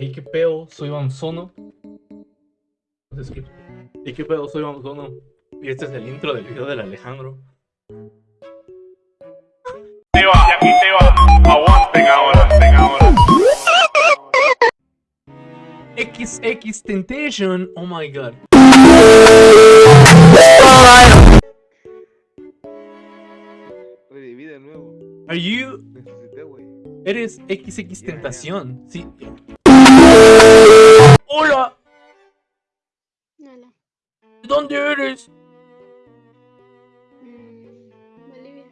¿Y qué pedo? Soy Banzono. ¿Y qué pedo? Soy Banzono. Y este es el intro del video del Alejandro. te va, y aquí te va. Aguanten ahora, aguanten ahora. XX Temptation. Oh my god. Reviví de nuevo. Are you. Necesité, güey. Eres XX Tentación. Sí. ¡Hola! Hola. ¿De dónde eres? Mm, Bolivia.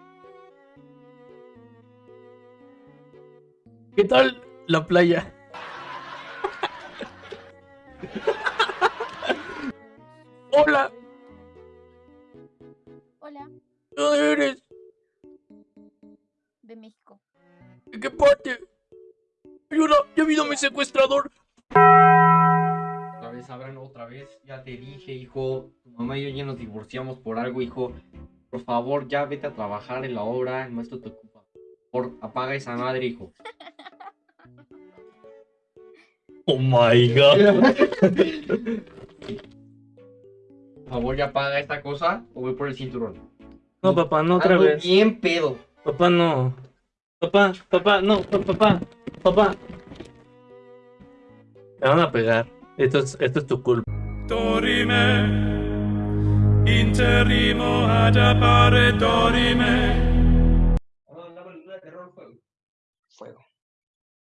¿Qué tal la playa? Hola, Hola, ¿de dónde eres? de México. ¿De qué parte? Ayuda, ya vino mi secuestrador. Vez, Abraham, otra vez. Ya te dije, hijo. Tu mamá y yo ya nos divorciamos por algo, hijo. Por favor, ya vete a trabajar en la obra. El maestro te ocupa. Por apaga esa madre, hijo. Oh my god. Por favor, ya apaga esta cosa o voy por el cinturón. No, papá, no otra Ando vez. bien pedo. Papá, no. Papá, papá, no, pa- papá, papá. Me van a pegar. Esto es, esto es tu culpa. Dorime, interrimo ad appare dorime. Fuego.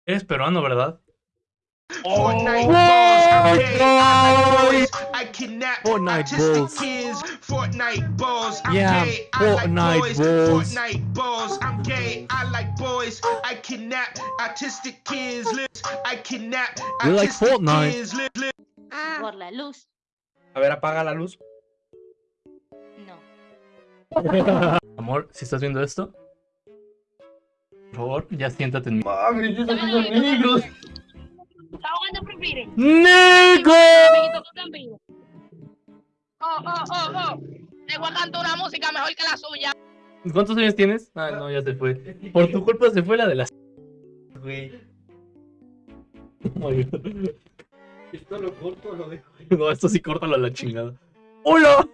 Eres peruano, ¿verdad? Like boys, I kidnap Fortnite autistic balls. kids. Fortnite balls, I'm Yeah, gay, I like Fortnite boys. balls. Fortnite balls, I'm gay, I like boys, I kidnap autistic kids. I kidnap You like autistic Fortnite. kids. Ah, Por la luz. A ver, apaga la luz. No. Amor, si estás viendo esto, por favor, ya siéntate en mi. Mames, esos son negros. ¿Cuánto prefieres? ¡Nego! Amiguito, ¿qué te pido? Oh, oh, oh, oh. Te voy a cantar una música mejor que la suya. ¿Cuántos años tienes? Ah, no, ya se fue. Por tu culpa se fue la de las. Güey. Oh my God. Esto lo corto o lo dejo. No, esto sí córtalo a la chingada. ¡Hola!